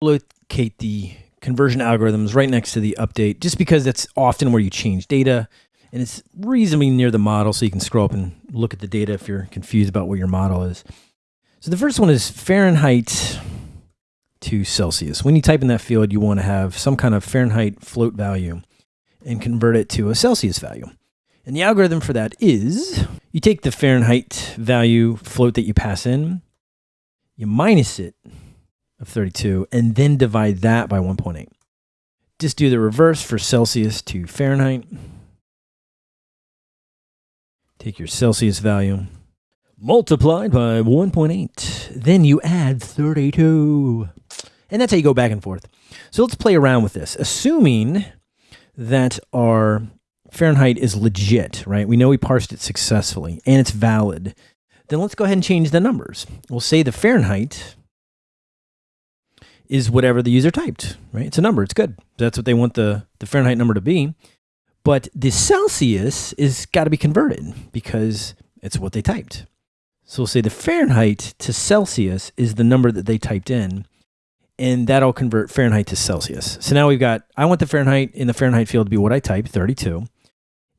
locate the conversion algorithms right next to the update, just because that's often where you change data and it's reasonably near the model. So you can scroll up and look at the data if you're confused about what your model is. So the first one is Fahrenheit to Celsius. When you type in that field, you want to have some kind of Fahrenheit float value and convert it to a Celsius value. And the algorithm for that is you take the Fahrenheit value float that you pass in, you minus it of 32, and then divide that by 1.8. Just do the reverse for Celsius to Fahrenheit. Take your Celsius value, multiplied by 1.8. Then you add 32. And that's how you go back and forth. So let's play around with this. Assuming that our Fahrenheit is legit, right? We know we parsed it successfully and it's valid. Then let's go ahead and change the numbers. We'll say the Fahrenheit is whatever the user typed, right? It's a number, it's good. That's what they want the, the Fahrenheit number to be. But the Celsius is got to be converted because it's what they typed. So we'll say the Fahrenheit to Celsius is the number that they typed in, and that'll convert Fahrenheit to Celsius. So now we've got, I want the Fahrenheit in the Fahrenheit field to be what I typed, 32.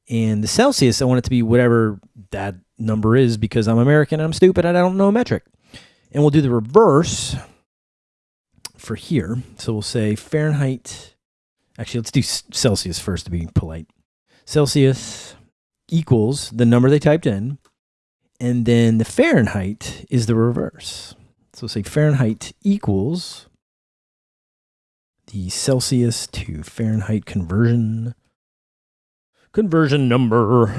And the Celsius, I want it to be whatever that number is because I'm American, and I'm stupid, and I don't know a metric. And we'll do the reverse for here. So we'll say Fahrenheit, actually, let's do Celsius first to be polite. Celsius equals the number they typed in, and then the Fahrenheit is the reverse. So say Fahrenheit equals the Celsius to Fahrenheit conversion conversion number.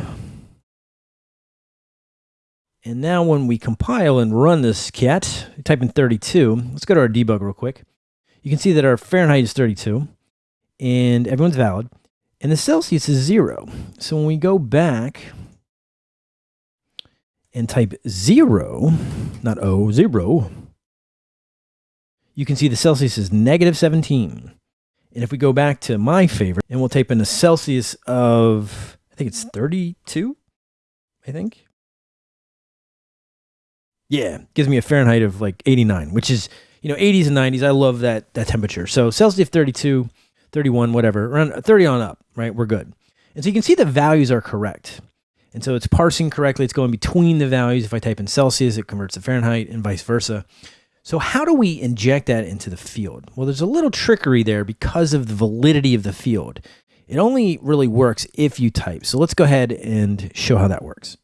And now when we compile and run this cat, type in 32. Let's go to our debug real quick. You can see that our Fahrenheit is 32 and everyone's valid. And the Celsius is zero. So when we go back and type zero, not O, zero, you can see the Celsius is negative 17. And if we go back to my favorite, and we'll type in a Celsius of, I think it's 32, I think. Yeah, gives me a Fahrenheit of like 89, which is, you know, 80s and 90s. I love that that temperature. So Celsius 32, 31, whatever, around 30 on up, right? We're good. And so you can see the values are correct. And so it's parsing correctly. It's going between the values. If I type in Celsius, it converts to Fahrenheit and vice versa. So how do we inject that into the field? Well, there's a little trickery there because of the validity of the field. It only really works if you type. So let's go ahead and show how that works.